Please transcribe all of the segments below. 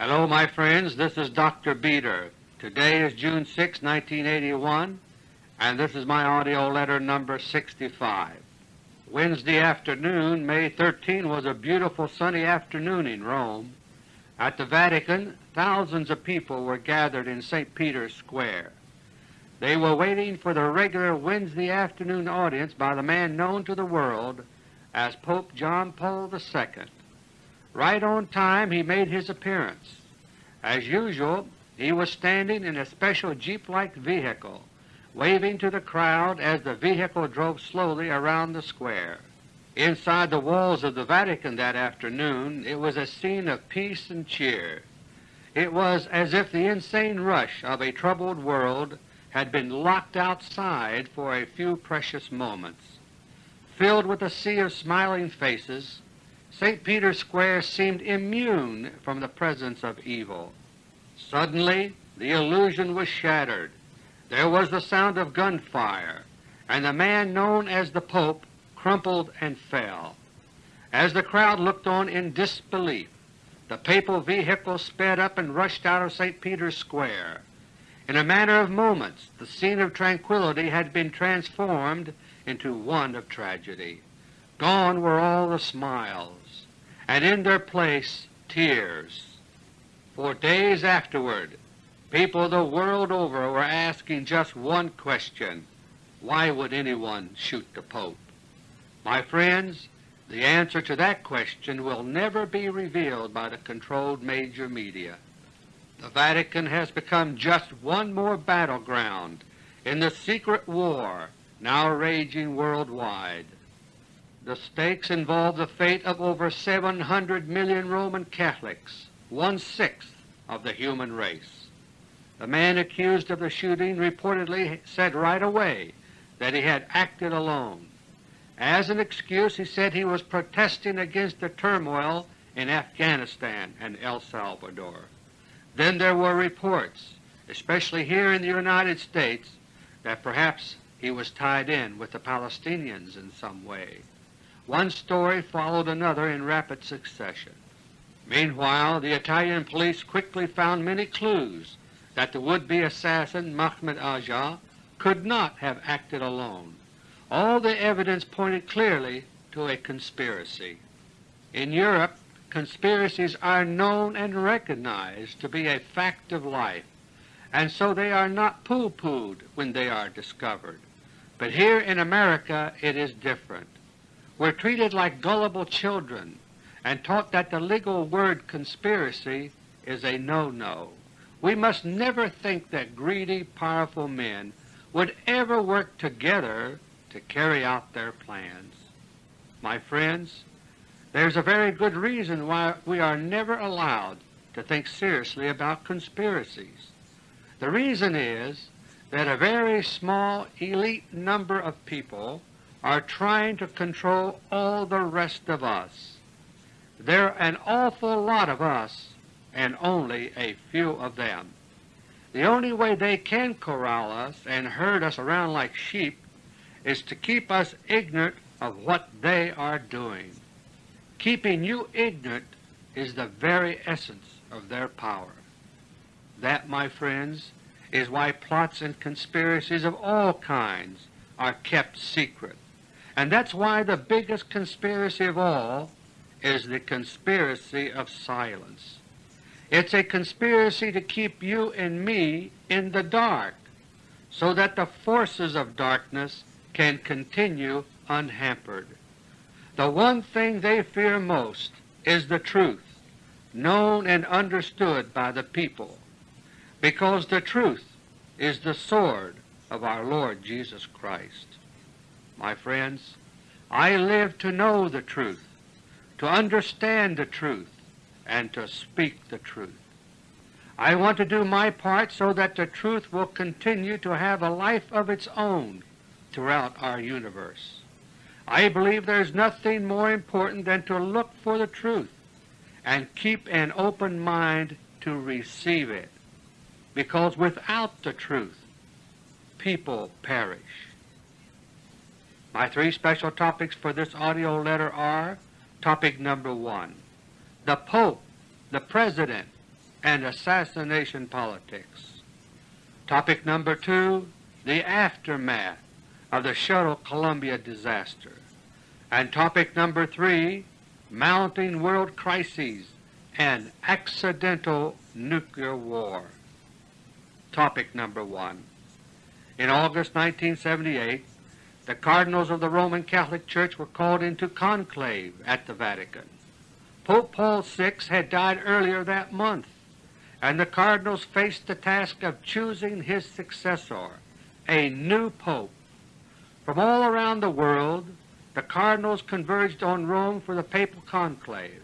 Hello my friends, this is Dr. Beter. Today is June 6, 1981, and this is my audio letter number 65. Wednesday afternoon, May 13, was a beautiful sunny afternoon in Rome. At the Vatican, thousands of people were gathered in St. Peter's Square. They were waiting for the regular Wednesday afternoon audience by the man known to the world as Pope John Paul II. Right on time he made his appearance. As usual, he was standing in a special jeep-like vehicle, waving to the crowd as the vehicle drove slowly around the square. Inside the walls of the Vatican that afternoon it was a scene of peace and cheer. It was as if the insane rush of a troubled world had been locked outside for a few precious moments. Filled with a sea of smiling faces, St. Peter's Square seemed immune from the presence of evil. Suddenly the illusion was shattered. There was the sound of gunfire, and the man known as the Pope crumpled and fell. As the crowd looked on in disbelief, the papal vehicle sped up and rushed out of St. Peter's Square. In a matter of moments the scene of tranquility had been transformed into one of tragedy. Gone were all the smiles, and in their place tears. For days afterward people the world over were asking just one question, why would anyone shoot the Pope? My friends, the answer to that question will never be revealed by the controlled major media. The Vatican has become just one more battleground in the secret war now raging worldwide. The stakes involve the fate of over 700 million Roman Catholics, one-sixth of the human race. The man accused of the shooting reportedly said right away that he had acted alone. As an excuse he said he was protesting against the turmoil in Afghanistan and El Salvador. Then there were reports, especially here in the United States, that perhaps he was tied in with the Palestinians in some way. One story followed another in rapid succession. Meanwhile the Italian police quickly found many clues that the would-be assassin Mahmoud Aja could not have acted alone. All the evidence pointed clearly to a conspiracy. In Europe conspiracies are known and recognized to be a fact of life, and so they are not pooh-poohed when they are discovered. But here in America it is different. We're treated like gullible children and taught that the legal word conspiracy is a no-no. We must never think that greedy, powerful men would ever work together to carry out their plans. My friends, there's a very good reason why we are never allowed to think seriously about conspiracies. The reason is that a very small elite number of people are trying to control all the rest of us. There are an awful lot of us and only a few of them. The only way they can corral us and herd us around like sheep is to keep us ignorant of what they are doing. Keeping you ignorant is the very essence of their power. That, my friends, is why plots and conspiracies of all kinds are kept secret. And that's why the biggest conspiracy of all is the conspiracy of silence. It's a conspiracy to keep you and me in the dark so that the forces of darkness can continue unhampered. The one thing they fear most is the truth, known and understood by the people, because the truth is the sword of our Lord Jesus Christ. My friends, I live to know the truth, to understand the truth, and to speak the truth. I want to do my part so that the truth will continue to have a life of its own throughout our universe. I believe there is nothing more important than to look for the truth and keep an open mind to receive it, because without the truth people perish. My three special topics for this audio letter are Topic number one, the Pope, the President, and assassination politics. Topic number 2, the aftermath of the Shuttle Columbia disaster. And topic number 3, mounting world crises and accidental nuclear war. Topic number 1. In August 1978, the Cardinals of the Roman Catholic Church were called into conclave at the Vatican. Pope Paul VI had died earlier that month, and the Cardinals faced the task of choosing his successor, a new Pope. From all around the world, the Cardinals converged on Rome for the papal conclave.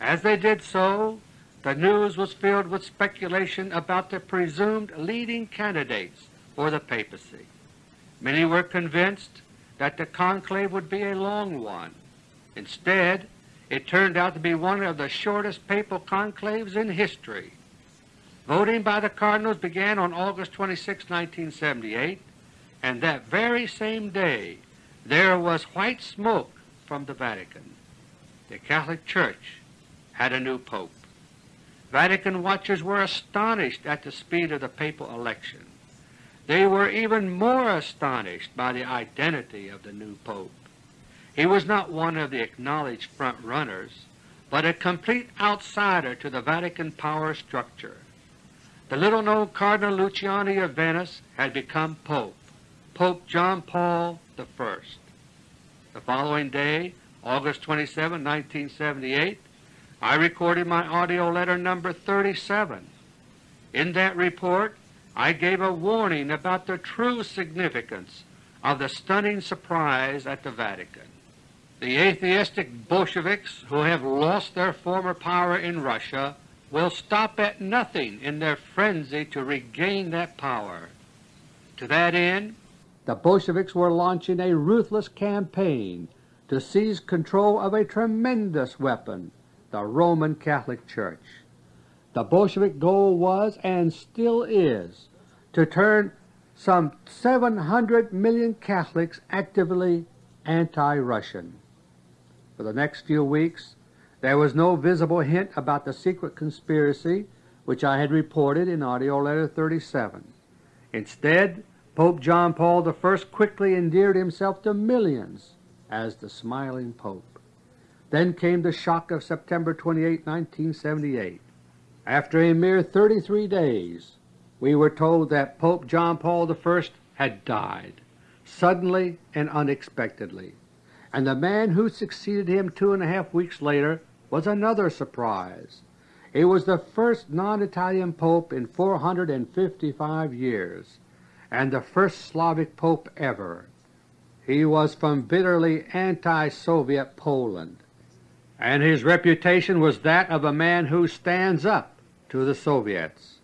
As they did so, the news was filled with speculation about the presumed leading candidates for the papacy. Many were convinced that the conclave would be a long one. Instead, it turned out to be one of the shortest papal conclaves in history. Voting by the Cardinals began on August 26, 1978, and that very same day there was white smoke from the Vatican. The Catholic Church had a new pope. Vatican watchers were astonished at the speed of the papal election. They were even more astonished by the identity of the new pope. He was not one of the acknowledged front-runners, but a complete outsider to the Vatican power structure. The little-known Cardinal Luciani of Venice had become Pope, Pope John Paul I. The following day, August 27, 1978, I recorded my audio letter number 37. In that report, I gave a warning about the true significance of the stunning surprise at the Vatican. The atheistic Bolsheviks who have lost their former power in Russia will stop at nothing in their frenzy to regain that power. To that end, the Bolsheviks were launching a ruthless campaign to seize control of a tremendous weapon, the Roman Catholic Church. The Bolshevik goal was, and still is, to turn some 700 million Catholics actively anti-Russian. For the next few weeks there was no visible hint about the secret conspiracy which I had reported in AUDIO LETTER 37. Instead, Pope John Paul I quickly endeared himself to millions as the smiling Pope. Then came the shock of September 28, 1978. After a mere 33 days we were told that Pope John Paul I had died, suddenly and unexpectedly, and the man who succeeded him two and a half weeks later was another surprise. He was the first non-Italian Pope in 455 years, and the first Slavic Pope ever. He was from bitterly anti-Soviet Poland and his reputation was that of a man who stands up to the Soviets.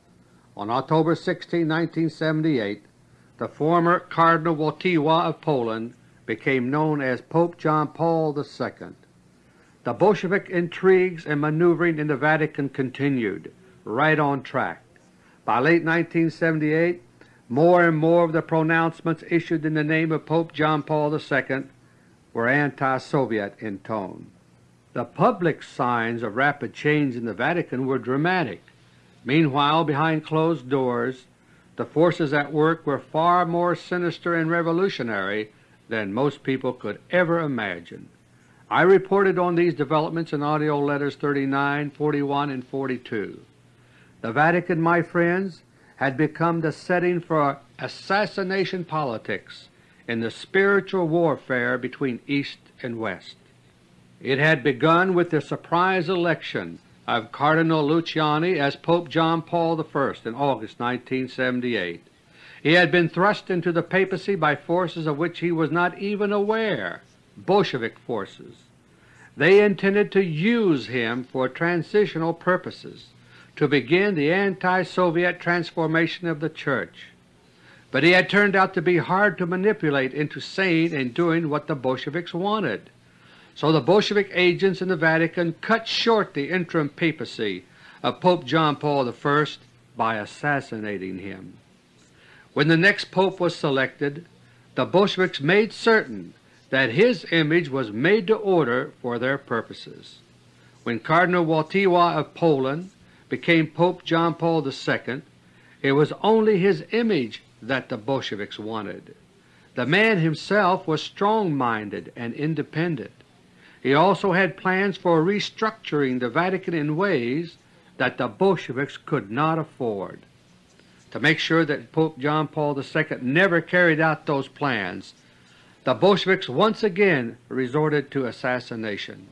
On October 16, 1978, the former Cardinal Wojtyła of Poland became known as Pope John Paul II. The Bolshevik intrigues and maneuvering in the Vatican continued, right on track. By late 1978, more and more of the pronouncements issued in the name of Pope John Paul II were anti-Soviet in tone. The public signs of rapid change in the Vatican were dramatic. Meanwhile, behind closed doors, the forces at work were far more sinister and revolutionary than most people could ever imagine. I reported on these developments in AUDIO LETTERS 39, 41, and 42. The Vatican, my friends, had become the setting for assassination politics in the spiritual warfare between East and West. It had begun with the surprise election of Cardinal Luciani as Pope John Paul I in August 1978. He had been thrust into the papacy by forces of which he was not even aware, Bolshevik forces. They intended to use him for transitional purposes, to begin the anti-Soviet transformation of the Church. But he had turned out to be hard to manipulate into saying and doing what the Bolsheviks wanted. So the Bolshevik agents in the Vatican cut short the interim papacy of Pope John Paul I by assassinating him. When the next pope was selected, the Bolsheviks made certain that his image was made to order for their purposes. When Cardinal Wojtyła of Poland became Pope John Paul II, it was only his image that the Bolsheviks wanted. The man himself was strong-minded and independent. He also had plans for restructuring the Vatican in ways that the Bolsheviks could not afford. To make sure that Pope John Paul II never carried out those plans, the Bolsheviks once again resorted to assassination.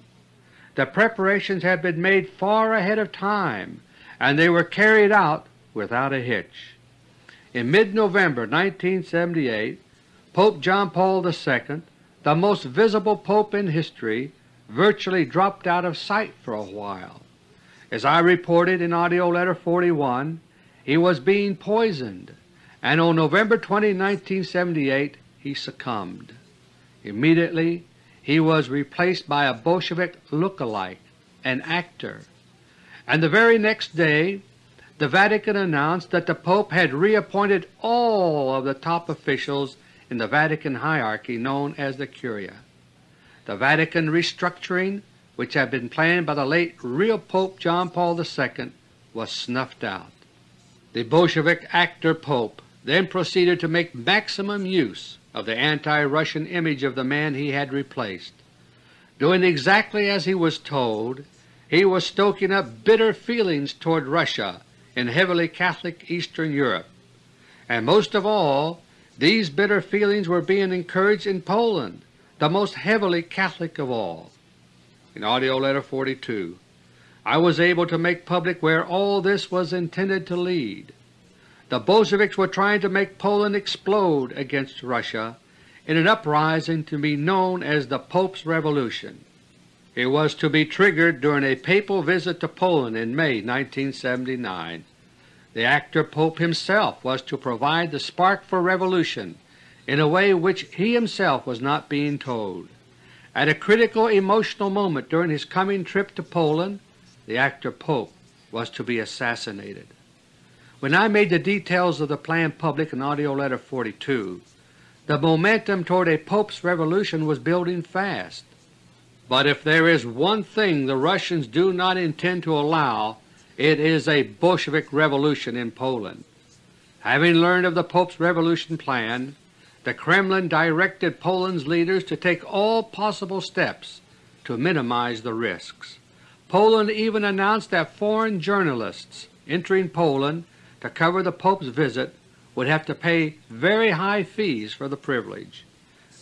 The preparations had been made far ahead of time, and they were carried out without a hitch. In mid-November 1978, Pope John Paul II, the most visible pope in history, virtually dropped out of sight for a while. As I reported in AUDIO LETTER No. 41, he was being poisoned, and on November 20, 1978 he succumbed. Immediately he was replaced by a Bolshevik look-alike, an actor, and the very next day the Vatican announced that the Pope had reappointed all of the top officials in the Vatican hierarchy known as the Curia. The Vatican restructuring, which had been planned by the late real Pope John Paul II, was snuffed out. The Bolshevik actor Pope then proceeded to make maximum use of the anti-Russian image of the man he had replaced. Doing exactly as he was told, he was stoking up bitter feelings toward Russia in heavily Catholic Eastern Europe, and most of all these bitter feelings were being encouraged in Poland, the most heavily Catholic of all. In AUDIO LETTER No. 42 I was able to make public where all this was intended to lead. The Bolsheviks were trying to make Poland explode against Russia in an uprising to be known as the Pope's Revolution. It was to be triggered during a papal visit to Poland in May 1979. The actor Pope himself was to provide the spark for revolution in a way which he himself was not being told. At a critical emotional moment during his coming trip to Poland, the actor Pope was to be assassinated. When I made the details of the plan public in AUDIO LETTER 42, the momentum toward a Pope's revolution was building fast. But if there is one thing the Russians do not intend to allow, it is a Bolshevik revolution in Poland. Having learned of the Pope's revolution plan, the Kremlin directed Poland's leaders to take all possible steps to minimize the risks. Poland even announced that foreign journalists entering Poland to cover the Pope's visit would have to pay very high fees for the privilege.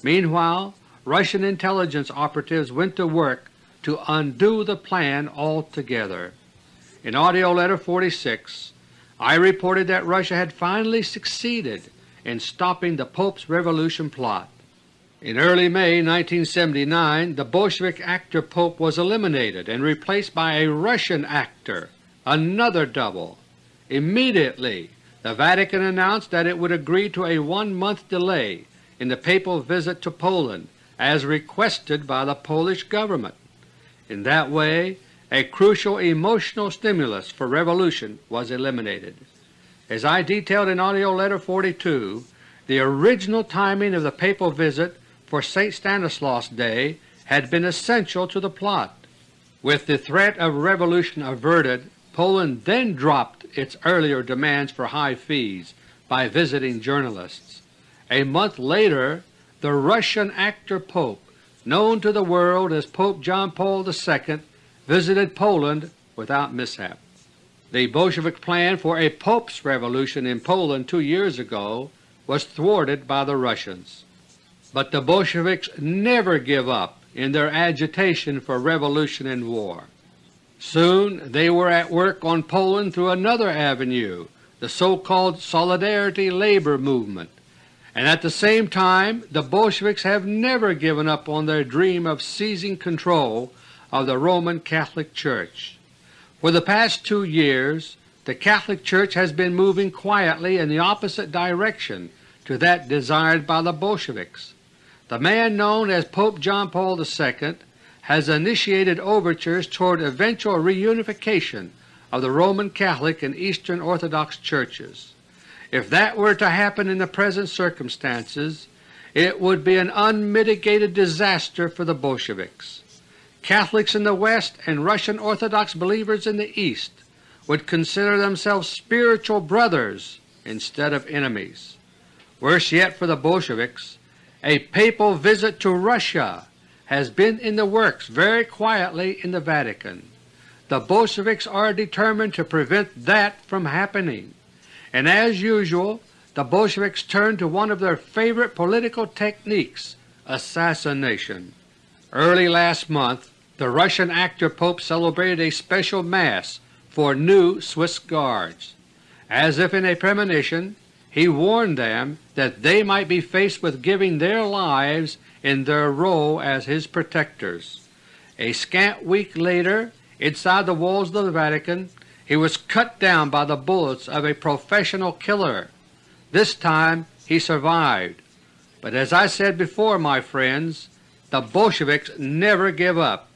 Meanwhile, Russian intelligence operatives went to work to undo the plan altogether. In AUDIO LETTER No. 46 I reported that Russia had finally succeeded in stopping the Pope's revolution plot. In early May 1979 the Bolshevik actor Pope was eliminated and replaced by a Russian actor, another double. Immediately the Vatican announced that it would agree to a one-month delay in the papal visit to Poland as requested by the Polish government. In that way a crucial emotional stimulus for revolution was eliminated. As I detailed in AUDIO LETTER No. 42, the original timing of the papal visit for St. Stanislaus Day had been essential to the plot. With the threat of revolution averted, Poland then dropped its earlier demands for high fees by visiting journalists. A month later the Russian actor Pope, known to the world as Pope John Paul II, visited Poland without mishap. The Bolshevik plan for a Pope's revolution in Poland two years ago was thwarted by the Russians. But the Bolsheviks never give up in their agitation for revolution and war. Soon they were at work on Poland through another avenue, the so-called Solidarity Labor Movement, and at the same time the Bolsheviks have never given up on their dream of seizing control of the Roman Catholic Church. For the past two years the Catholic Church has been moving quietly in the opposite direction to that desired by the Bolsheviks. The man known as Pope John Paul II has initiated overtures toward eventual reunification of the Roman Catholic and Eastern Orthodox churches. If that were to happen in the present circumstances, it would be an unmitigated disaster for the Bolsheviks. Catholics in the West and Russian Orthodox believers in the East would consider themselves spiritual brothers instead of enemies. Worse yet for the Bolsheviks, a papal visit to Russia has been in the works very quietly in the Vatican. The Bolsheviks are determined to prevent that from happening, and as usual the Bolsheviks turn to one of their favorite political techniques, assassination. Early last month the Russian actor Pope celebrated a special Mass for new Swiss Guards. As if in a premonition, he warned them that they might be faced with giving their lives in their role as his protectors. A scant week later, inside the walls of the Vatican, he was cut down by the bullets of a professional killer. This time he survived, but as I said before, my friends, the Bolsheviks never give up.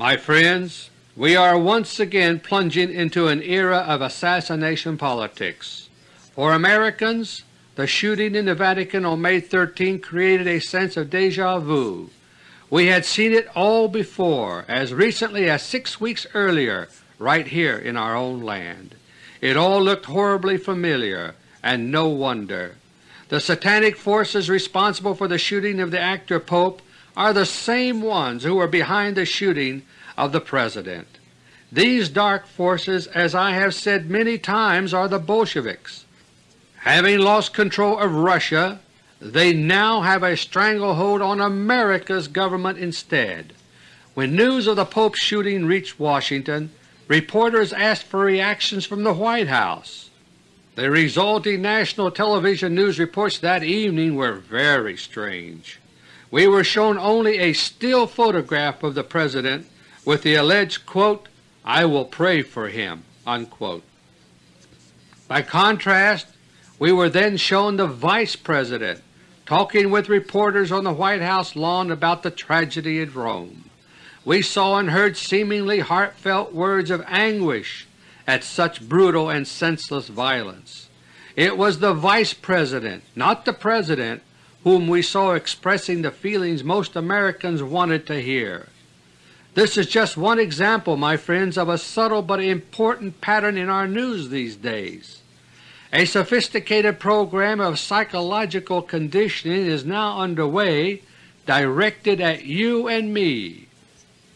My friends, we are once again plunging into an era of assassination politics. For Americans, the shooting in the Vatican on May 13 created a sense of deja vu. We had seen it all before, as recently as six weeks earlier right here in our own land. It all looked horribly familiar, and no wonder. The satanic forces responsible for the shooting of the actor Pope are the same ones who were behind the shooting of the President. These dark forces, as I have said many times, are the Bolsheviks. Having lost control of Russia, they now have a stranglehold on America's government instead. When news of the Pope's shooting reached Washington, reporters asked for reactions from the White House. The resulting national television news reports that evening were very strange. We were shown only a still photograph of the President with the alleged, quote, I will pray for him. Unquote. By contrast, we were then shown the Vice President talking with reporters on the White House lawn about the tragedy in Rome. We saw and heard seemingly heartfelt words of anguish at such brutal and senseless violence. It was the Vice President, not the President, whom we saw expressing the feelings most Americans wanted to hear. This is just one example, my friends, of a subtle but important pattern in our news these days. A sophisticated program of psychological conditioning is now underway directed at you and me.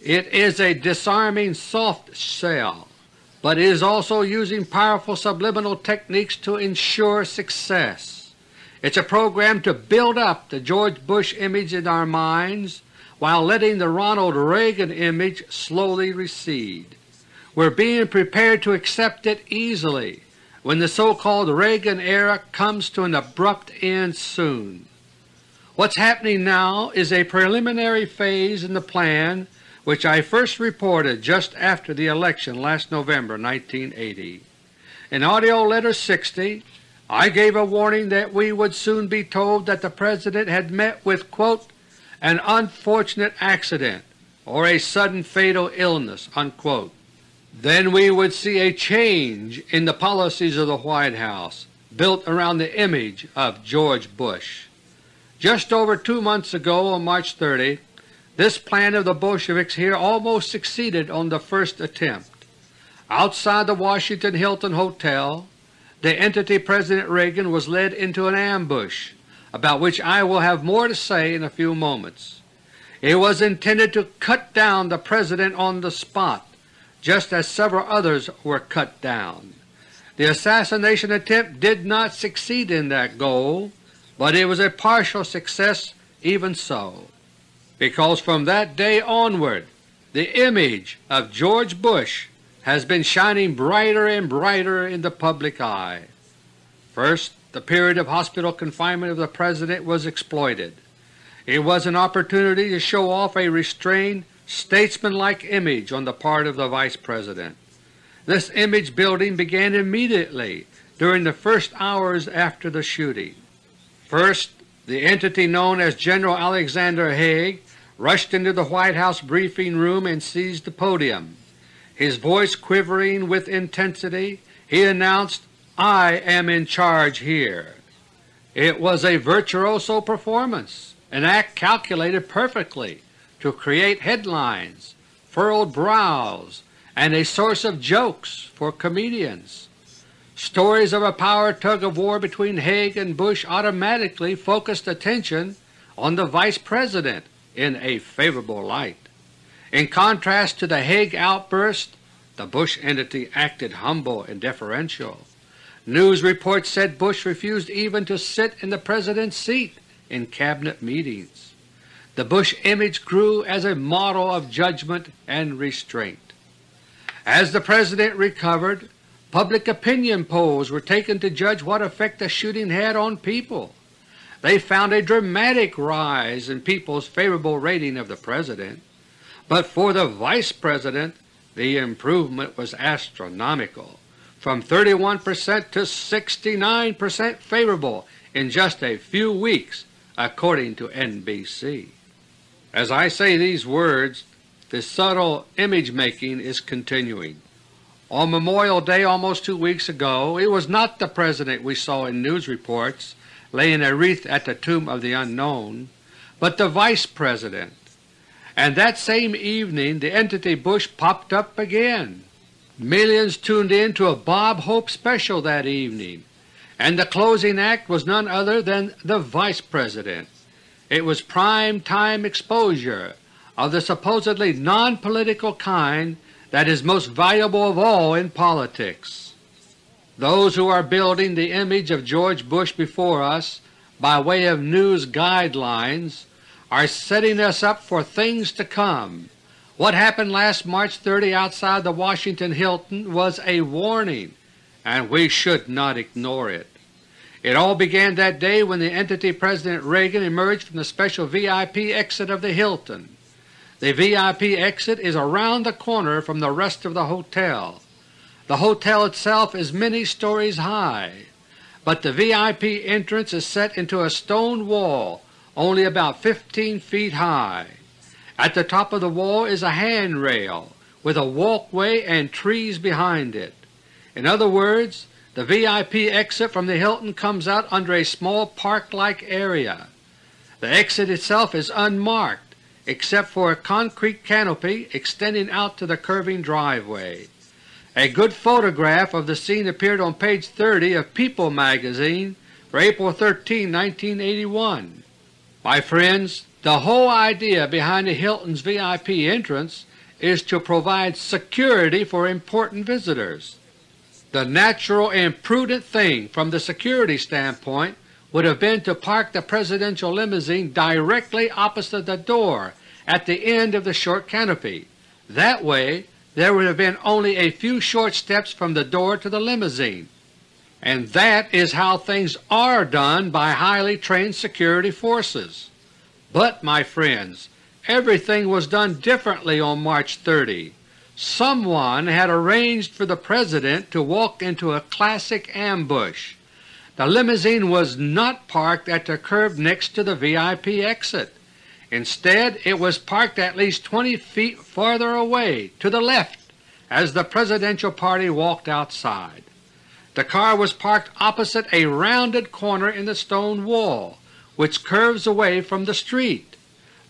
It is a disarming soft shell, but is also using powerful subliminal techniques to ensure success. It's a program to build up the George Bush image in our minds while letting the Ronald Reagan image slowly recede. We're being prepared to accept it easily when the so-called Reagan era comes to an abrupt end soon. What's happening now is a preliminary phase in the plan which I first reported just after the election last November 1980. In AUDIO LETTER 60 I gave a warning that we would soon be told that the President had met with quote, an unfortunate accident or a sudden fatal illness." Unquote. Then we would see a change in the policies of the White House built around the image of George Bush. Just over two months ago, on March 30, this plan of the Bolsheviks here almost succeeded on the first attempt. Outside the Washington Hilton Hotel, the entity President Reagan was led into an ambush about which I will have more to say in a few moments. It was intended to cut down the President on the spot, just as several others were cut down. The assassination attempt did not succeed in that goal, but it was a partial success even so, because from that day onward the image of George Bush has been shining brighter and brighter in the public eye. First, the period of hospital confinement of the President was exploited. It was an opportunity to show off a restrained, statesmanlike image on the part of the Vice President. This image building began immediately during the first hours after the shooting. First, the entity known as General Alexander Haig rushed into the White House briefing room and seized the podium. His voice quivering with intensity, he announced, I am in charge here. It was a virtuoso performance, an act calculated perfectly to create headlines, furrowed brows, and a source of jokes for comedians. Stories of a power tug-of-war between Haig and Bush automatically focused attention on the Vice President in a favorable light. In contrast to the Haig outburst, the Bush entity acted humble and deferential. News reports said Bush refused even to sit in the President's seat in Cabinet meetings. The Bush image grew as a model of judgment and restraint. As the President recovered, public opinion polls were taken to judge what effect the shooting had on people. They found a dramatic rise in people's favorable rating of the President. But for the Vice President the improvement was astronomical, from 31 percent to 69 percent favorable in just a few weeks according to NBC. As I say these words, the subtle image-making is continuing. On Memorial Day almost two weeks ago it was not the President we saw in news reports laying a wreath at the tomb of the unknown, but the Vice President, and that same evening the entity Bush popped up again. Millions tuned in to a Bob Hope special that evening, and the closing act was none other than the Vice President. It was prime time exposure of the supposedly non-political kind that is most valuable of all in politics. Those who are building the image of George Bush before us by way of news guidelines are setting us up for things to come. What happened last March 30 outside the Washington Hilton was a warning, and we should not ignore it. It all began that day when the entity President Reagan emerged from the special VIP exit of the Hilton. The VIP exit is around the corner from the rest of the hotel. The hotel itself is many stories high, but the VIP entrance is set into a stone wall only about 15 feet high. At the top of the wall is a handrail with a walkway and trees behind it. In other words, the VIP exit from the Hilton comes out under a small park-like area. The exit itself is unmarked except for a concrete canopy extending out to the curving driveway. A good photograph of the scene appeared on page 30 of People magazine for April 13, 1981. My friends, the whole idea behind the Hilton's VIP entrance is to provide security for important visitors. The natural and prudent thing from the security standpoint would have been to park the Presidential limousine directly opposite the door at the end of the short canopy. That way there would have been only a few short steps from the door to the limousine. And that is how things are done by highly trained security forces. But, my friends, everything was done differently on March 30. Someone had arranged for the President to walk into a classic ambush. The limousine was not parked at the curb next to the VIP exit. Instead it was parked at least 20 feet farther away to the left as the Presidential party walked outside. The car was parked opposite a rounded corner in the stone wall, which curves away from the street.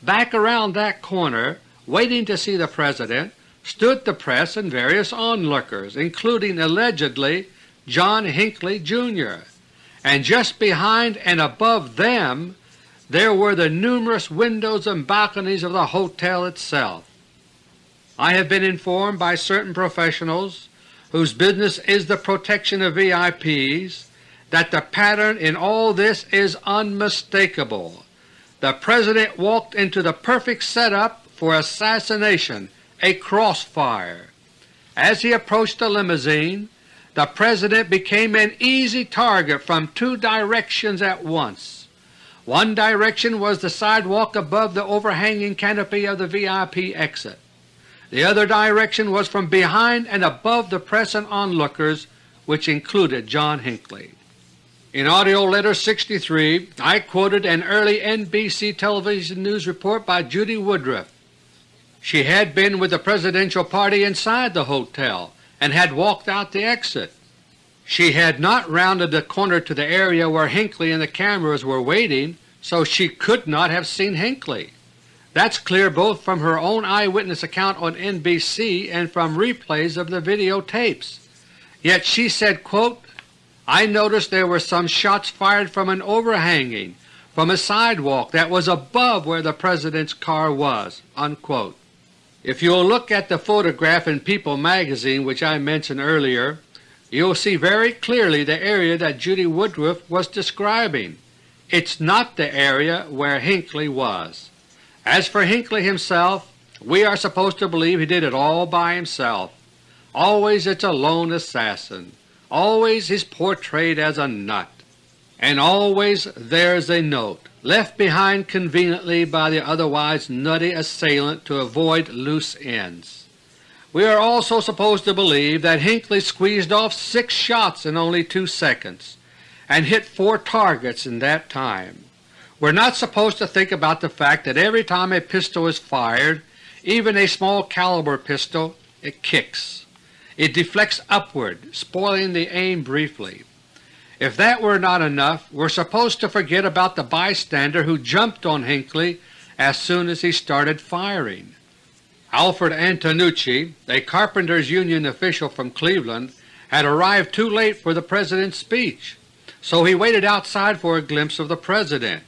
Back around that corner, waiting to see the President, stood the press and various onlookers, including allegedly John Hinckley, Jr., and just behind and above them there were the numerous windows and balconies of the hotel itself. I have been informed by certain professionals whose business is the protection of VIPs, that the pattern in all this is unmistakable. The President walked into the perfect setup for assassination, a crossfire. As he approached the limousine, the President became an easy target from two directions at once. One direction was the sidewalk above the overhanging canopy of the VIP exit. The other direction was from behind and above the press and onlookers, which included John Hinckley. In AUDIO LETTER No. 63 I quoted an early NBC television news report by Judy Woodruff. She had been with the Presidential party inside the hotel and had walked out the exit. She had not rounded the corner to the area where Hinckley and the cameras were waiting, so she could not have seen Hinckley. That's clear both from her own eyewitness account on NBC and from replays of the videotapes. Yet she said, quote, I noticed there were some shots fired from an overhanging, from a sidewalk that was above where the President's car was." Unquote. If you'll look at the photograph in People magazine which I mentioned earlier, you'll see very clearly the area that Judy Woodruff was describing. It's not the area where Hinckley was. As for Hinckley himself, we are supposed to believe he did it all by himself. Always it's a lone assassin. Always he's portrayed as a nut. And always there's a note, left behind conveniently by the otherwise nutty assailant to avoid loose ends. We are also supposed to believe that Hinckley squeezed off six shots in only two seconds, and hit four targets in that time. We're not supposed to think about the fact that every time a pistol is fired, even a small caliber pistol, it kicks. It deflects upward, spoiling the aim briefly. If that were not enough, we're supposed to forget about the bystander who jumped on Hinckley as soon as he started firing. Alfred Antonucci, a Carpenters Union official from Cleveland, had arrived too late for the President's speech, so he waited outside for a glimpse of the President.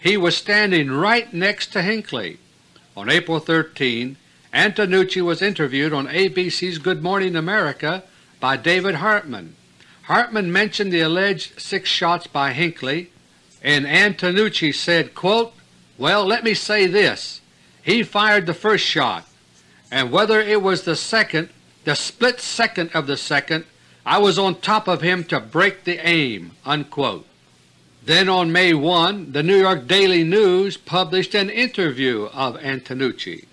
He was standing right next to Hinckley. On April 13, Antonucci was interviewed on ABC's Good Morning America by David Hartman. Hartman mentioned the alleged six shots by Hinckley, and Antonucci said, quote, Well, let me say this. He fired the first shot, and whether it was the second, the split second of the second, I was on top of him to break the aim." Unquote. Then on May 1 the New York Daily News published an interview of Antonucci.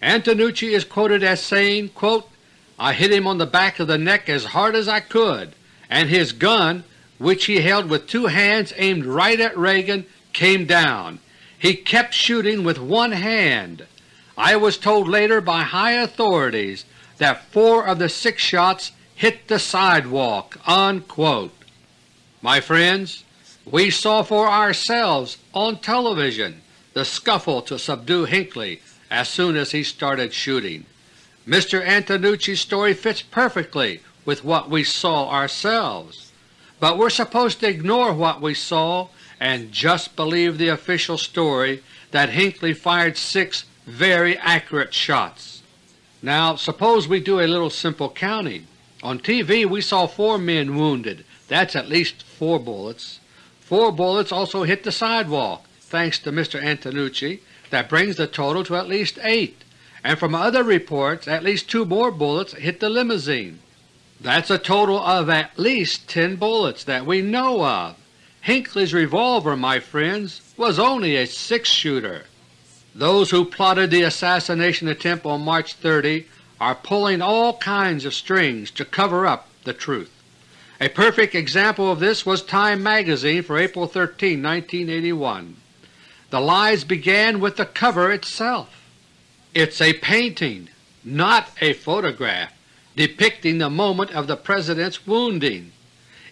Antonucci is quoted as saying, quote, I hit him on the back of the neck as hard as I could, and his gun, which he held with two hands aimed right at Reagan, came down. He kept shooting with one hand. I was told later by high authorities that four of the six shots hit the sidewalk." Unquote. My friends, we saw for ourselves on television the scuffle to subdue Hinckley as soon as he started shooting. Mr. Antonucci's story fits perfectly with what we saw ourselves, but we're supposed to ignore what we saw and just believe the official story that Hinckley fired six very accurate shots. Now suppose we do a little simple counting. On TV we saw four men wounded. That's at least four bullets. Four bullets also hit the sidewalk, thanks to Mr. Antonucci. That brings the total to at least eight, and from other reports at least two more bullets hit the limousine. That's a total of at least ten bullets that we know of. Hinckley's revolver, my friends, was only a six-shooter. Those who plotted the assassination attempt on March 30 are pulling all kinds of strings to cover up the truth. A perfect example of this was Time magazine for April 13, 1981. The lies began with the cover itself. It's a painting, not a photograph, depicting the moment of the President's wounding.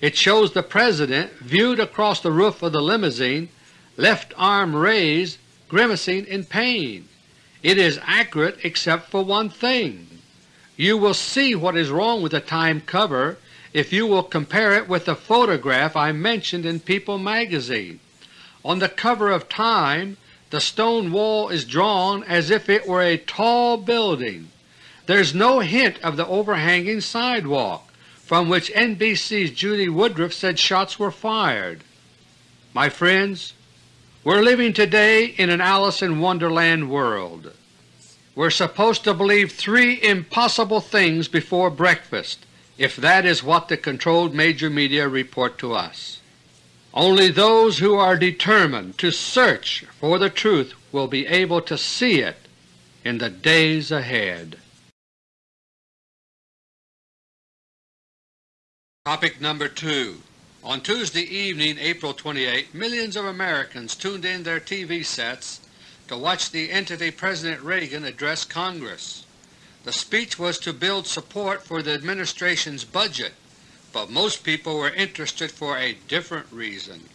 It shows the President viewed across the roof of the limousine, left arm raised, grimacing in pain. It is accurate except for one thing. You will see what is wrong with the Time cover if you will compare it with the photograph I mentioned in People magazine. On the cover of Time the stone wall is drawn as if it were a tall building. There's no hint of the overhanging sidewalk, from which NBC's Judy Woodruff said shots were fired. My friends, we're living today in an Alice in Wonderland world. We're supposed to believe three impossible things before breakfast if that is what the controlled major media report to us. Only those who are determined to search for the truth will be able to see it in the days ahead. Topic number 2 On Tuesday evening, April 28, millions of Americans tuned in their TV sets to watch the entity President Reagan address Congress. The speech was to build support for the Administration's budget, but most people were interested for a different reason.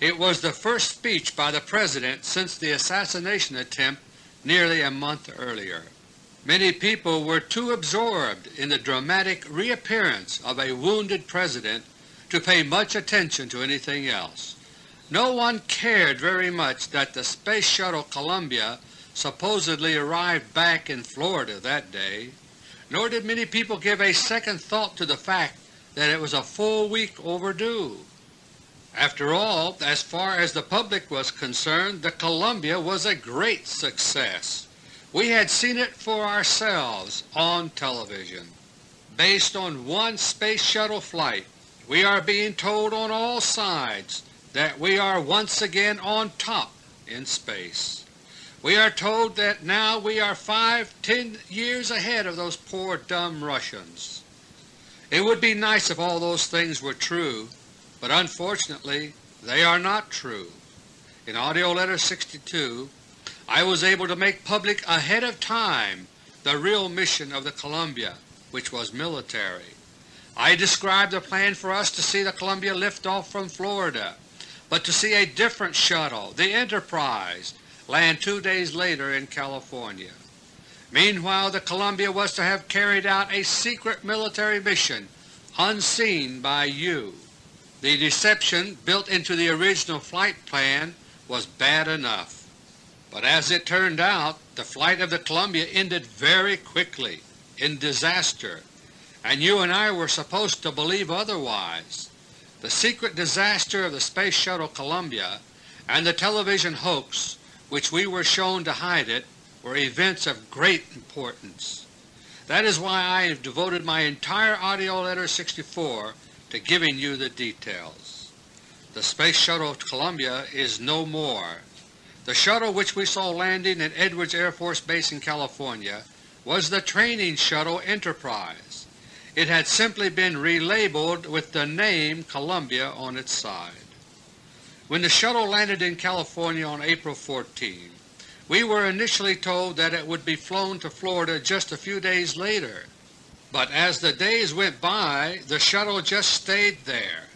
It was the first speech by the President since the assassination attempt nearly a month earlier. Many people were too absorbed in the dramatic reappearance of a wounded President to pay much attention to anything else. No one cared very much that the Space Shuttle Columbia supposedly arrived back in Florida that day, nor did many people give a second thought to the fact that it was a full week overdue. After all, as far as the public was concerned, the Columbia was a great success. We had seen it for ourselves on television. Based on one Space Shuttle flight, we are being told on all sides that we are once again on top in space. We are told that now we are five, ten years ahead of those poor dumb Russians. It would be nice if all those things were true, but unfortunately they are not true. In AUDIO LETTER No. 62 I was able to make public ahead of time the real mission of the Columbia, which was military. I described the plan for us to see the Columbia lift off from Florida, but to see a different shuttle, the Enterprise, land two days later in California. Meanwhile the Columbia was to have carried out a secret military mission unseen by you. The deception built into the original flight plan was bad enough. But as it turned out, the flight of the Columbia ended very quickly, in disaster, and you and I were supposed to believe otherwise. The secret disaster of the Space Shuttle Columbia and the television hoax which we were shown to hide it were events of great importance. That is why I have devoted my entire AUDIO LETTER No. 64 to giving you the details. The Space Shuttle Columbia is no more. The shuttle which we saw landing at Edwards Air Force Base in California was the Training Shuttle Enterprise. It had simply been relabeled with the name Columbia on its side. When the shuttle landed in California on April 14, we were initially told that it would be flown to Florida just a few days later, but as the days went by the shuttle just stayed there.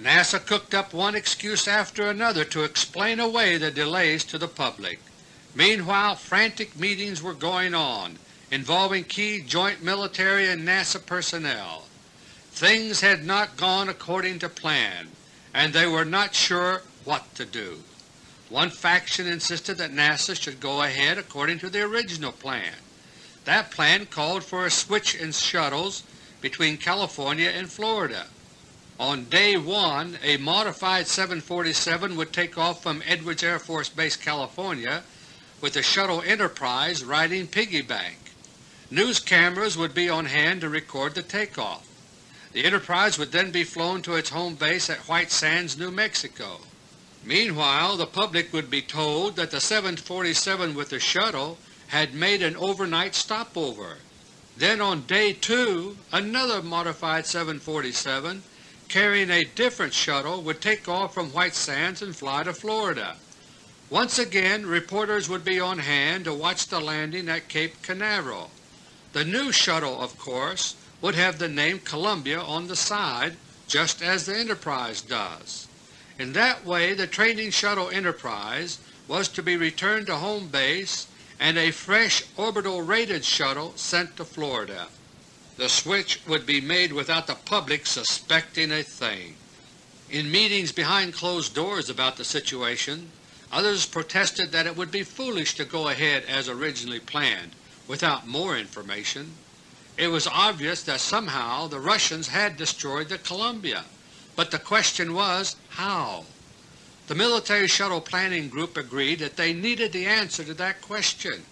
NASA cooked up one excuse after another to explain away the delays to the public. Meanwhile frantic meetings were going on involving key joint military and NASA personnel. Things had not gone according to plan, and they were not sure what to do. One faction insisted that NASA should go ahead according to the original plan. That plan called for a switch in shuttles between California and Florida. On day 1 a modified 747 would take off from Edwards Air Force Base, California with the shuttle Enterprise riding piggyback. News cameras would be on hand to record the takeoff. The Enterprise would then be flown to its home base at White Sands, New Mexico. Meanwhile the public would be told that the 747 with the shuttle had made an overnight stopover. Then on day 2 another modified 747 carrying a different shuttle would take off from White Sands and fly to Florida. Once again reporters would be on hand to watch the landing at Cape Canaveral. The new shuttle, of course, would have the name Columbia on the side just as the Enterprise does. In that way the Training Shuttle Enterprise was to be returned to home base and a fresh orbital rated shuttle sent to Florida. The switch would be made without the public suspecting a thing. In meetings behind closed doors about the situation, others protested that it would be foolish to go ahead as originally planned without more information. It was obvious that somehow the Russians had destroyed the Columbia, but the question was how. The Military Shuttle Planning Group agreed that they needed the answer to that question.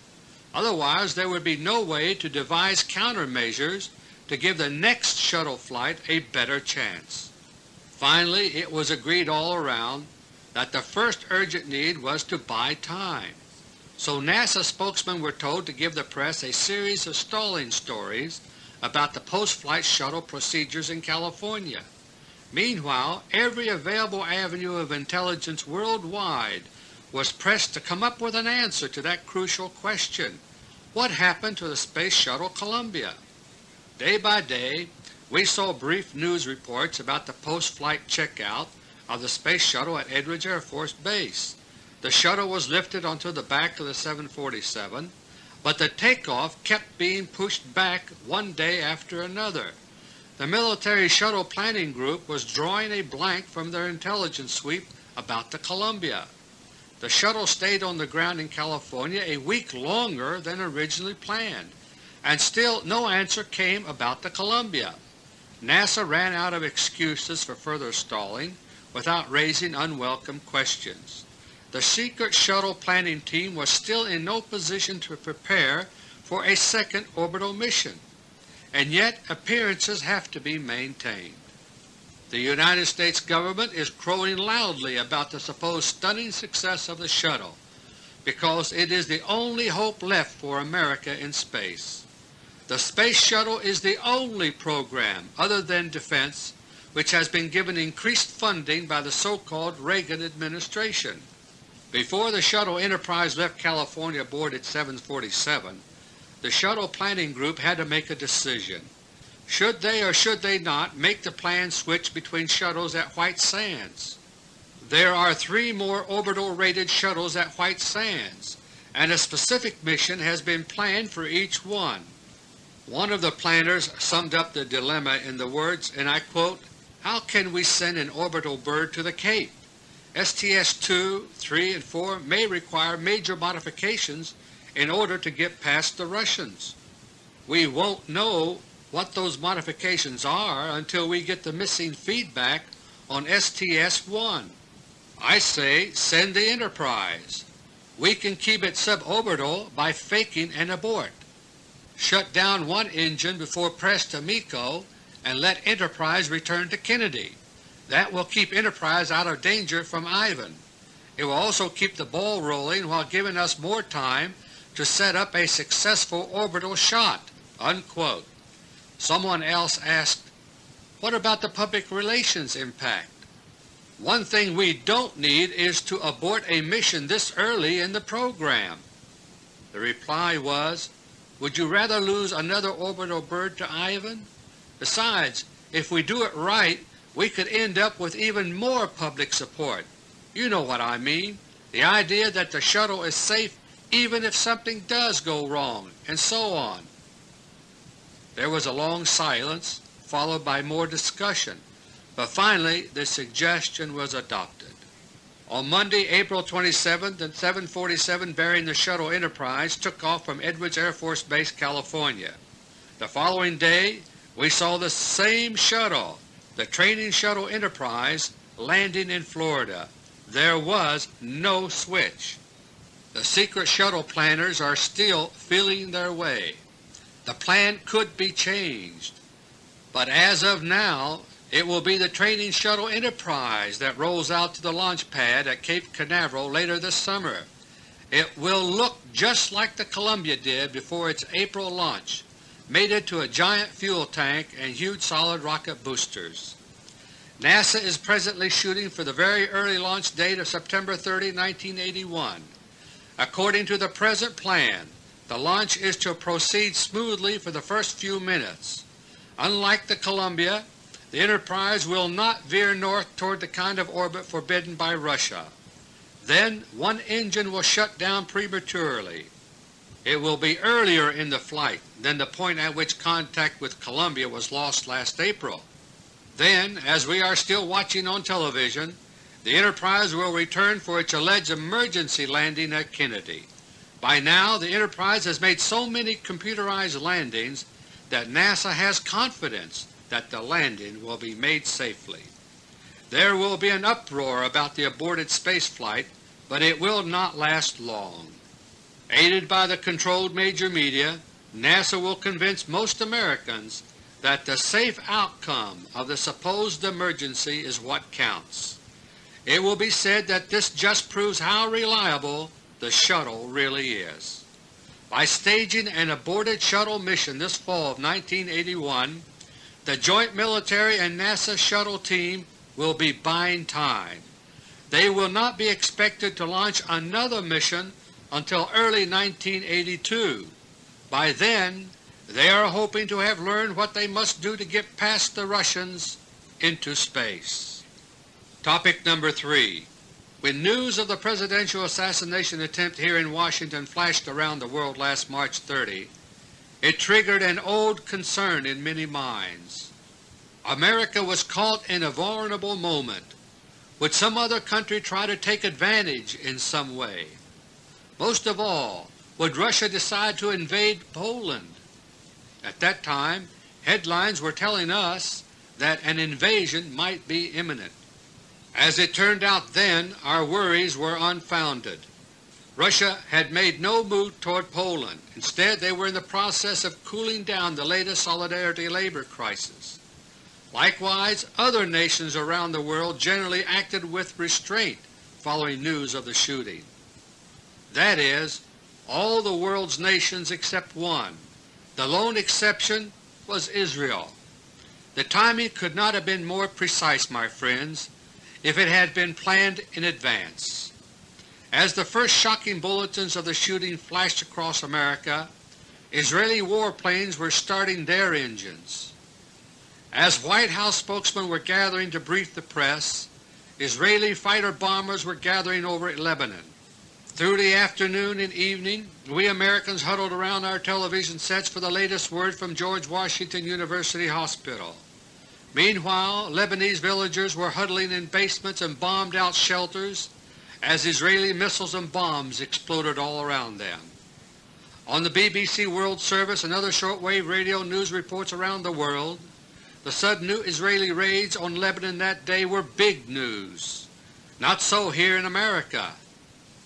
Otherwise there would be no way to devise countermeasures to give the next shuttle flight a better chance. Finally it was agreed all around that the first urgent need was to buy time. So NASA spokesmen were told to give the press a series of stalling stories about the post-flight shuttle procedures in California. Meanwhile every available avenue of intelligence worldwide was pressed to come up with an answer to that crucial question. What happened to the Space Shuttle Columbia? Day by day we saw brief news reports about the post-flight checkout of the Space Shuttle at Edwards Air Force Base. The shuttle was lifted onto the back of the 747, but the takeoff kept being pushed back one day after another. The military shuttle planning group was drawing a blank from their intelligence sweep about the Columbia. The shuttle stayed on the ground in California a week longer than originally planned, and still no answer came about the Columbia. NASA ran out of excuses for further stalling without raising unwelcome questions. The secret shuttle planning team was still in no position to prepare for a second orbital mission, and yet appearances have to be maintained. The United States Government is crowing loudly about the supposed stunning success of the shuttle because it is the only hope left for America in space. The Space Shuttle is the only program other than defense which has been given increased funding by the so-called Reagan administration. Before the Shuttle Enterprise left California aboard its 747, the Shuttle Planning Group had to make a decision. Should they or should they not make the planned switch between shuttles at White Sands? There are three more orbital rated shuttles at White Sands, and a specific mission has been planned for each one. One of the planners summed up the dilemma in the words, and I quote, how can we send an orbital bird to the Cape? STS-2, 3, and 4 may require major modifications in order to get past the Russians. We won't know what those modifications are until we get the missing feedback on STS-1. I say send the Enterprise. We can keep it suborbital by faking an abort. Shut down one engine before press to MECO and let Enterprise return to Kennedy. That will keep Enterprise out of danger from Ivan. It will also keep the ball rolling while giving us more time to set up a successful orbital shot." Unquote. Someone else asked, what about the public relations impact? One thing we don't need is to abort a mission this early in the program. The reply was, would you rather lose another orbital bird to Ivan? Besides, if we do it right, we could end up with even more public support. You know what I mean, the idea that the shuttle is safe even if something does go wrong, and so on. There was a long silence, followed by more discussion, but finally the suggestion was adopted. On Monday, April 27, the 747 bearing the shuttle Enterprise took off from Edwards Air Force Base, California. The following day we saw the same shuttle, the Training Shuttle Enterprise, landing in Florida. There was no switch. The secret shuttle planners are still feeling their way. The plan could be changed, but as of now it will be the Training Shuttle Enterprise that rolls out to the launch pad at Cape Canaveral later this summer. It will look just like the Columbia did before its April launch, mated to a giant fuel tank and huge solid rocket boosters. NASA is presently shooting for the very early launch date of September 30, 1981. According to the present plan, the launch is to proceed smoothly for the first few minutes. Unlike the Columbia, the Enterprise will not veer north toward the kind of orbit forbidden by Russia. Then one engine will shut down prematurely. It will be earlier in the flight than the point at which contact with Columbia was lost last April. Then, as we are still watching on television, the Enterprise will return for its alleged emergency landing at Kennedy. By now the Enterprise has made so many computerized landings that NASA has confidence that the landing will be made safely. There will be an uproar about the aborted spaceflight, but it will not last long. Aided by the controlled major media, NASA will convince most Americans that the safe outcome of the supposed emergency is what counts. It will be said that this just proves how reliable the shuttle really is. By staging an aborted shuttle mission this fall of 1981, the joint military and NASA shuttle team will be buying time. They will not be expected to launch another mission until early 1982. By then they are hoping to have learned what they must do to get past the Russians into space. Topic number 3. When news of the presidential assassination attempt here in Washington flashed around the world last March 30, it triggered an old concern in many minds. America was caught in a vulnerable moment. Would some other country try to take advantage in some way? Most of all, would Russia decide to invade Poland? At that time, headlines were telling us that an invasion might be imminent. As it turned out then, our worries were unfounded. Russia had made no move toward Poland. Instead, they were in the process of cooling down the latest Solidarity labor crisis. Likewise, other nations around the world generally acted with restraint following news of the shooting. That is, all the world's nations except one. The lone exception was Israel. The timing could not have been more precise, my friends, if it had been planned in advance. As the first shocking bulletins of the shooting flashed across America, Israeli warplanes were starting their engines. As White House spokesmen were gathering to brief the press, Israeli fighter-bombers were gathering over Lebanon. Through the afternoon and evening, we Americans huddled around our television sets for the latest word from George Washington University Hospital. Meanwhile, Lebanese villagers were huddling in basements and bombed-out shelters as Israeli missiles and bombs exploded all around them. On the BBC World Service and other shortwave radio news reports around the world, the sudden new Israeli raids on Lebanon that day were big news. Not so here in America.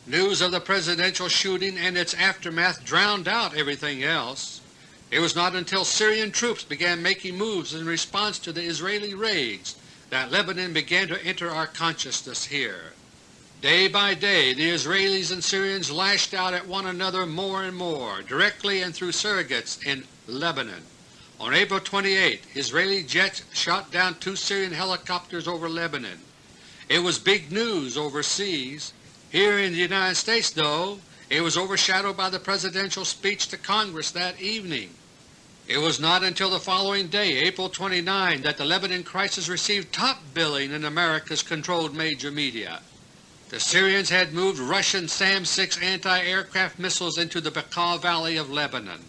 News of the presidential shooting and its aftermath drowned out everything else. It was not until Syrian troops began making moves in response to the Israeli raids that Lebanon began to enter our consciousness here. Day by day the Israelis and Syrians lashed out at one another more and more, directly and through surrogates in Lebanon. On April 28, Israeli jets shot down two Syrian helicopters over Lebanon. It was big news overseas. Here in the United States, though, it was overshadowed by the Presidential speech to Congress that evening. It was not until the following day, April 29, that the Lebanon crisis received top billing in America's controlled major media. The Syrians had moved Russian SAM-6 anti-aircraft missiles into the Bekaa Valley of Lebanon.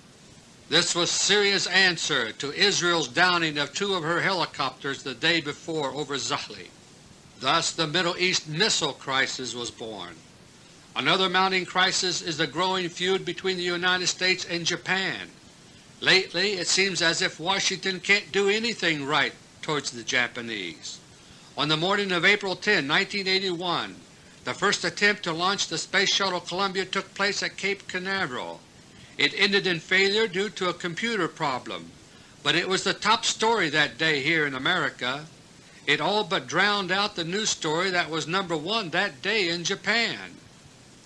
This was Syria's answer to Israel's downing of two of her helicopters the day before over Zahle. Thus the Middle East missile crisis was born. Another mounting crisis is the growing feud between the United States and Japan. Lately it seems as if Washington can't do anything right towards the Japanese. On the morning of April 10, 1981, the first attempt to launch the Space Shuttle Columbia took place at Cape Canaveral. It ended in failure due to a computer problem, but it was the top story that day here in America. It all but drowned out the news story that was number one that day in Japan.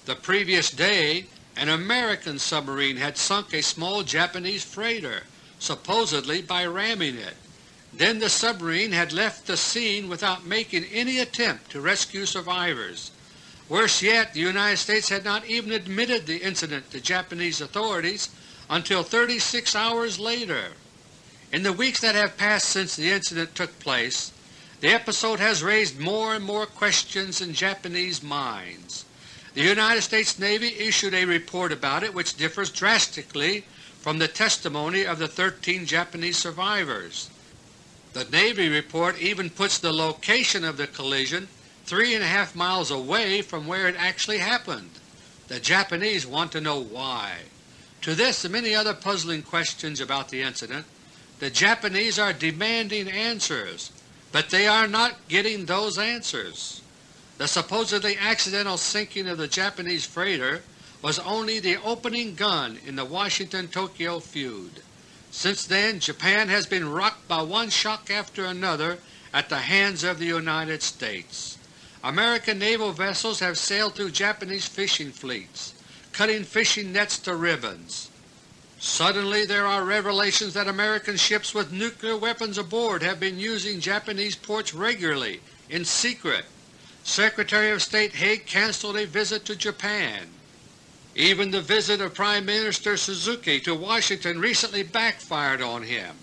The previous day an American submarine had sunk a small Japanese freighter, supposedly by ramming it. Then the submarine had left the scene without making any attempt to rescue survivors. Worse yet, the United States had not even admitted the incident to Japanese authorities until 36 hours later. In the weeks that have passed since the incident took place, the episode has raised more and more questions in Japanese minds. The United States Navy issued a report about it which differs drastically from the testimony of the 13 Japanese survivors. The Navy report even puts the location of the collision three and a half miles away from where it actually happened. The Japanese want to know why. To this and many other puzzling questions about the incident, the Japanese are demanding answers, but they are not getting those answers. The supposedly accidental sinking of the Japanese freighter was only the opening gun in the Washington-Tokyo feud. Since then Japan has been rocked by one shock after another at the hands of the United States. American naval vessels have sailed through Japanese fishing fleets, cutting fishing nets to ribbons. Suddenly there are revelations that American ships with nuclear weapons aboard have been using Japanese ports regularly, in secret, Secretary of State Haig cancelled a visit to Japan. Even the visit of Prime Minister Suzuki to Washington recently backfired on him.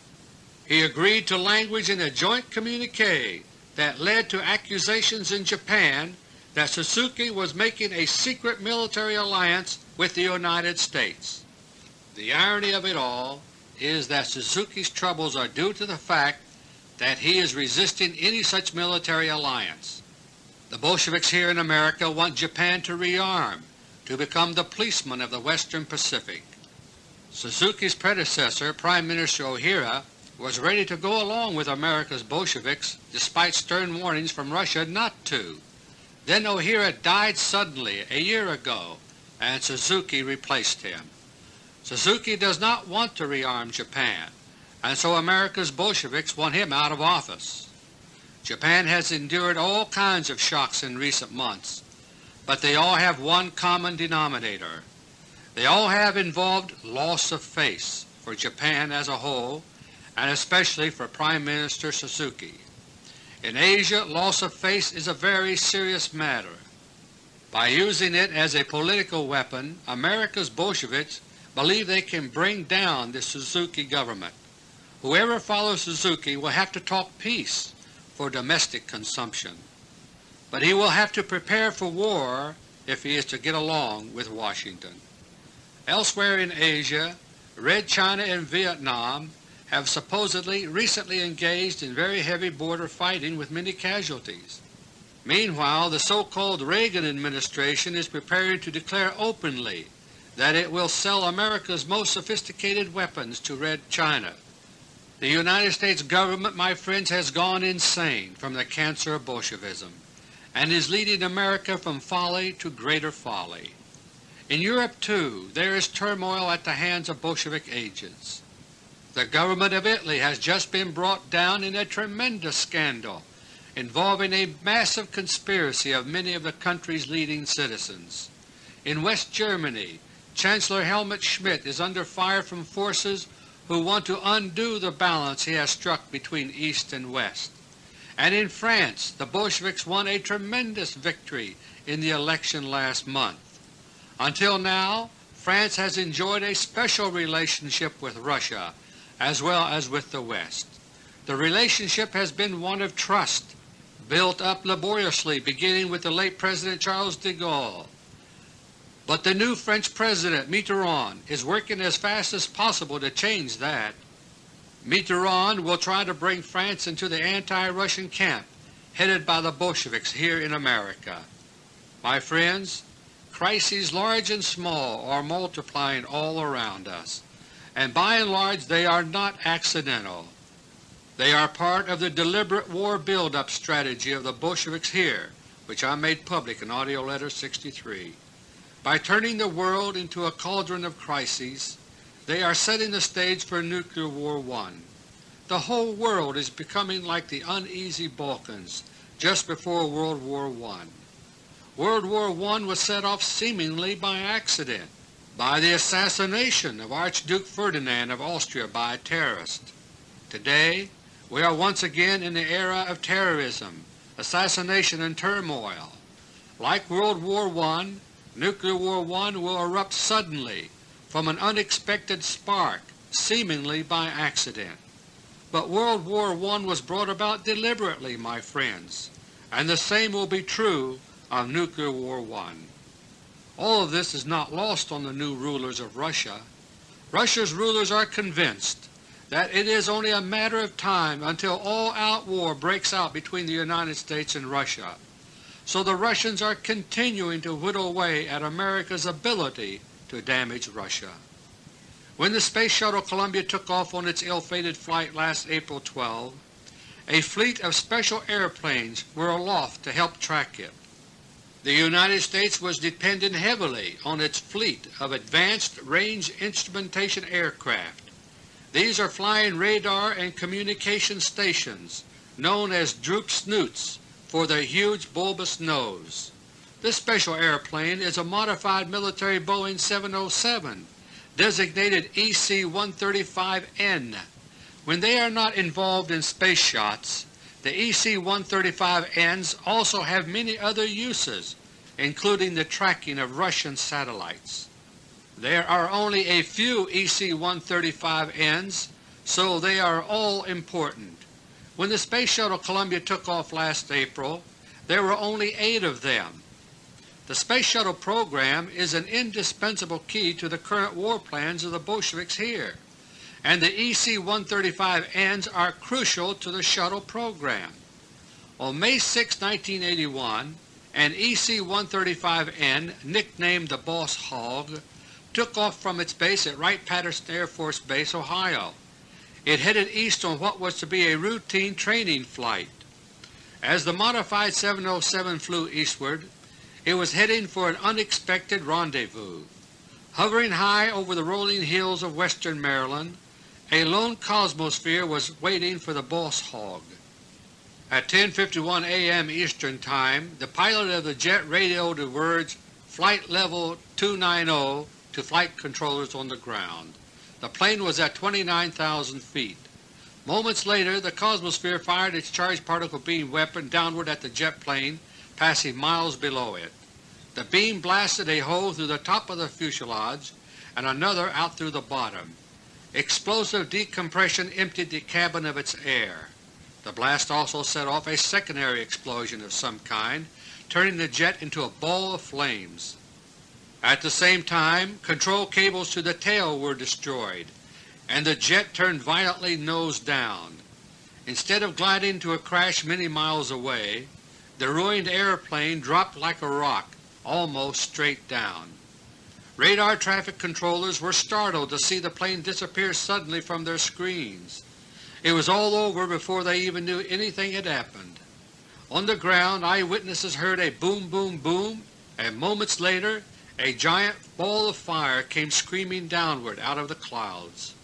He agreed to language in a joint communique that led to accusations in Japan that Suzuki was making a secret military alliance with the United States. The irony of it all is that Suzuki's troubles are due to the fact that he is resisting any such military alliance. The Bolsheviks here in America want Japan to rearm, to become the policeman of the Western Pacific. Suzuki's predecessor, Prime Minister Ohira, was ready to go along with America's Bolsheviks despite stern warnings from Russia not to. Then Ohira died suddenly a year ago and Suzuki replaced him. Suzuki does not want to rearm Japan, and so America's Bolsheviks want him out of office. Japan has endured all kinds of shocks in recent months, but they all have one common denominator. They all have involved loss of face for Japan as a whole and especially for Prime Minister Suzuki. In Asia loss of face is a very serious matter. By using it as a political weapon, America's Bolsheviks believe they can bring down the Suzuki government. Whoever follows Suzuki will have to talk peace for domestic consumption, but he will have to prepare for war if he is to get along with Washington. Elsewhere in Asia, Red China and Vietnam have supposedly recently engaged in very heavy border fighting with many casualties. Meanwhile, the so-called Reagan administration is preparing to declare openly that it will sell America's most sophisticated weapons to Red China. The United States government, my friends, has gone insane from the cancer of Bolshevism and is leading America from folly to greater folly. In Europe, too, there is turmoil at the hands of Bolshevik agents. The government of Italy has just been brought down in a tremendous scandal involving a massive conspiracy of many of the country's leading citizens. In West Germany, Chancellor Helmut Schmidt is under fire from forces who want to undo the balance he has struck between East and West. And in France the Bolsheviks won a tremendous victory in the election last month. Until now France has enjoyed a special relationship with Russia as well as with the West. The relationship has been one of trust, built up laboriously beginning with the late President Charles de Gaulle. But the new French President Mitterrand is working as fast as possible to change that. Mitterrand will try to bring France into the anti-Russian camp headed by the Bolsheviks here in America. My friends, crises large and small are multiplying all around us and by and large they are not accidental. They are part of the deliberate war build-up strategy of the Bolsheviks here, which I made public in AUDIO LETTER 63. By turning the world into a cauldron of crises, they are setting the stage for Nuclear War I. The whole world is becoming like the uneasy Balkans just before World War I. World War I was set off seemingly by accident by the assassination of Archduke Ferdinand of Austria by a terrorist. Today we are once again in the era of terrorism, assassination and turmoil. Like World War I, Nuclear War I will erupt suddenly from an unexpected spark, seemingly by accident. But World War I was brought about deliberately, my friends, and the same will be true of Nuclear War I. All of this is not lost on the new rulers of Russia. Russia's rulers are convinced that it is only a matter of time until all-out war breaks out between the United States and Russia. So the Russians are continuing to whittle away at America's ability to damage Russia. When the Space Shuttle Columbia took off on its ill-fated flight last April 12, a fleet of special airplanes were aloft to help track it. The United States was dependent heavily on its fleet of Advanced Range Instrumentation Aircraft. These are flying radar and communication stations known as Droop Snoots for their huge bulbous nose. This special airplane is a modified military Boeing 707 designated EC-135N. When they are not involved in space shots, the EC-135Ns also have many other uses, including the tracking of Russian satellites. There are only a few EC-135Ns, so they are all important. When the Space Shuttle Columbia took off last April, there were only eight of them. The Space Shuttle program is an indispensable key to the current war plans of the Bolsheviks here, and the EC-135Ns are crucial to the shuttle program. On May 6, 1981, an EC-135N, nicknamed the Boss Hog, took off from its base at Wright-Patterson Air Force Base, Ohio. It headed east on what was to be a routine training flight. As the modified 707 flew eastward, it was heading for an unexpected rendezvous. Hovering high over the rolling hills of western Maryland, a lone Cosmosphere was waiting for the Boss Hog. At 10.51 a.m. Eastern Time, the pilot of the jet radioed the words Flight Level 290 to flight controllers on the ground. The plane was at 29,000 feet. Moments later the Cosmosphere fired its charged particle beam weapon downward at the jet plane, passing miles below it. The beam blasted a hole through the top of the fuselage and another out through the bottom. Explosive decompression emptied the cabin of its air. The blast also set off a secondary explosion of some kind, turning the jet into a ball of flames. At the same time control cables to the tail were destroyed, and the jet turned violently nose down. Instead of gliding to a crash many miles away, the ruined airplane dropped like a rock, almost straight down. Radar traffic controllers were startled to see the plane disappear suddenly from their screens. It was all over before they even knew anything had happened. On the ground eyewitnesses heard a boom boom boom, and moments later a giant ball of fire came screaming downward out of the clouds.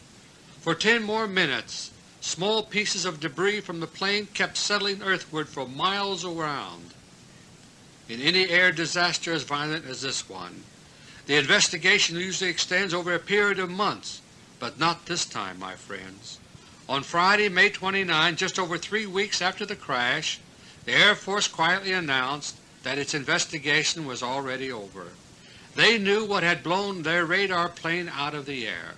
For ten more minutes small pieces of debris from the plane kept settling earthward for miles around. In any air disaster as violent as this one, the investigation usually extends over a period of months, but not this time, my friends. On Friday, May 29, just over three weeks after the crash, the Air Force quietly announced that its investigation was already over. They knew what had blown their radar plane out of the air,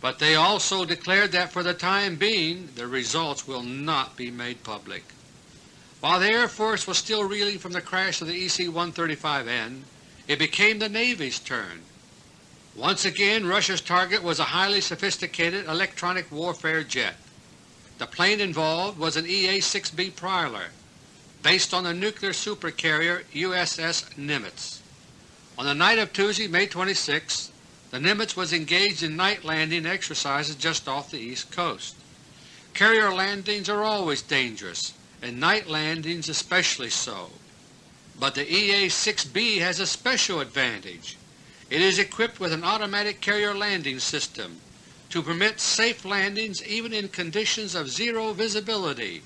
but they also declared that for the time being the results will not be made public. While the Air Force was still reeling from the crash of the EC-135N, it became the Navy's turn. Once again Russia's target was a highly sophisticated electronic warfare jet. The plane involved was an EA-6B Prowler, based on the nuclear supercarrier USS Nimitz. On the night of Tuesday, May 26, the Nimitz was engaged in night landing exercises just off the East Coast. Carrier landings are always dangerous, and night landings especially so. But the EA-6B has a special advantage. It is equipped with an automatic carrier landing system to permit safe landings even in conditions of zero visibility.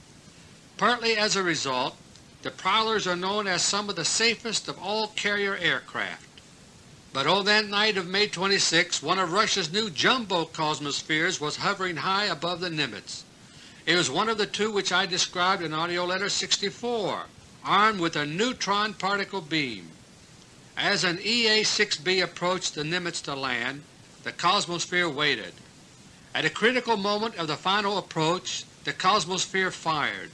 Partly as a result, the Prowlers are known as some of the safest of all carrier aircraft. But on that night of May 26 one of Russia's new jumbo Cosmospheres was hovering high above the Nimitz. It was one of the two which I described in AUDIO LETTER No. 64, armed with a neutron particle beam. As an EA-6B approached the Nimitz to land, the Cosmosphere waited. At a critical moment of the final approach the Cosmosphere fired.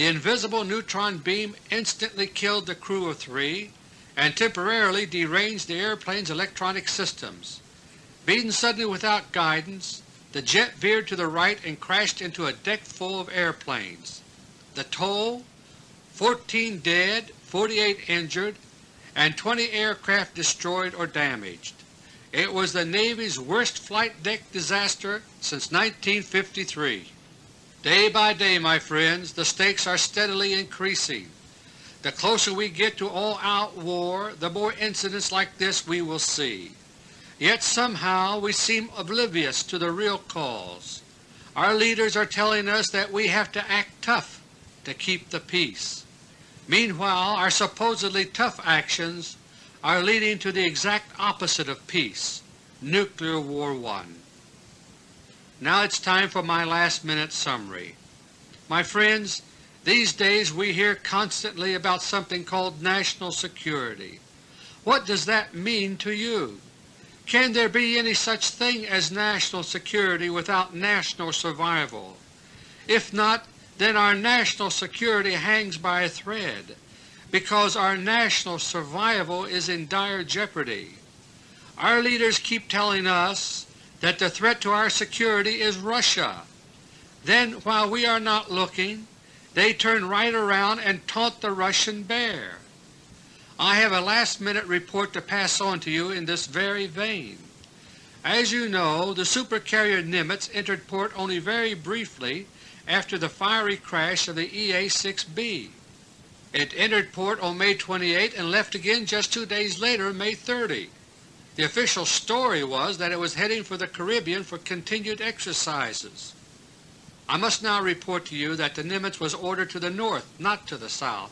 The invisible neutron beam instantly killed the crew of three and temporarily deranged the airplane's electronic systems. Beaten suddenly without guidance, the jet veered to the right and crashed into a deck full of airplanes. The toll? 14 dead, 48 injured, and 20 aircraft destroyed or damaged. It was the Navy's worst flight deck disaster since 1953. Day by day, my friends, the stakes are steadily increasing. The closer we get to all-out war, the more incidents like this we will see. Yet somehow we seem oblivious to the real cause. Our leaders are telling us that we have to act tough to keep the peace. Meanwhile our supposedly tough actions are leading to the exact opposite of peace, Nuclear War I. Now it's time for my last minute summary. My friends, these days we hear constantly about something called national security. What does that mean to you? Can there be any such thing as national security without national survival? If not, then our national security hangs by a thread because our national survival is in dire jeopardy. Our leaders keep telling us that the threat to our security is Russia. Then while we are not looking, they turn right around and taunt the Russian bear. I have a last-minute report to pass on to you in this very vein. As you know, the supercarrier Nimitz entered port only very briefly after the fiery crash of the EA-6B. It entered port on May 28 and left again just two days later, May 30. The official story was that it was heading for the Caribbean for continued exercises. I must now report to you that the Nimitz was ordered to the north, not to the south.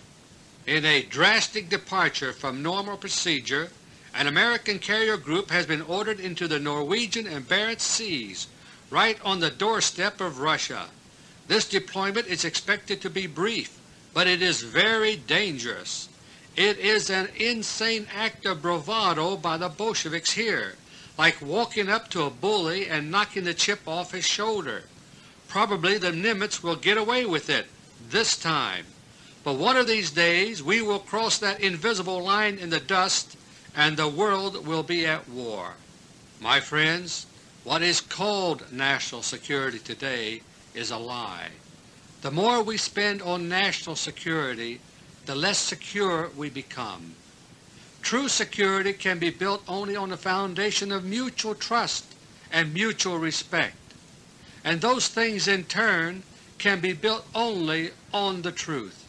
In a drastic departure from normal procedure, an American carrier group has been ordered into the Norwegian and Barents Seas, right on the doorstep of Russia. This deployment is expected to be brief, but it is very dangerous. It is an insane act of bravado by the Bolsheviks here, like walking up to a bully and knocking the chip off his shoulder. Probably the Nimitz will get away with it this time, but one of these days we will cross that invisible line in the dust and the world will be at war. My friends, what is called national security today is a lie. The more we spend on national security, the less secure we become. True security can be built only on the foundation of mutual trust and mutual respect, and those things in turn can be built only on the truth.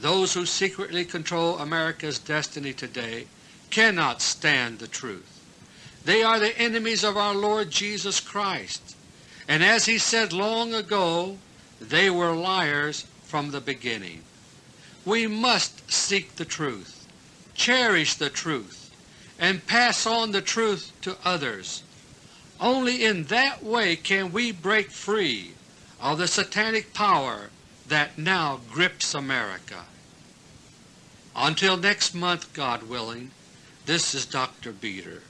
Those who secretly control America's destiny today cannot stand the truth. They are the enemies of our Lord Jesus Christ, and as He said long ago, they were liars from the beginning. We must seek the truth, cherish the truth, and pass on the truth to others. Only in that way can we break free of the satanic power that now grips America. Until next month, God willing, this is Dr. Beter.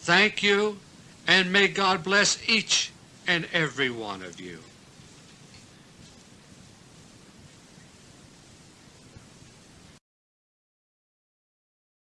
Thank you, and may God bless each and every one of you.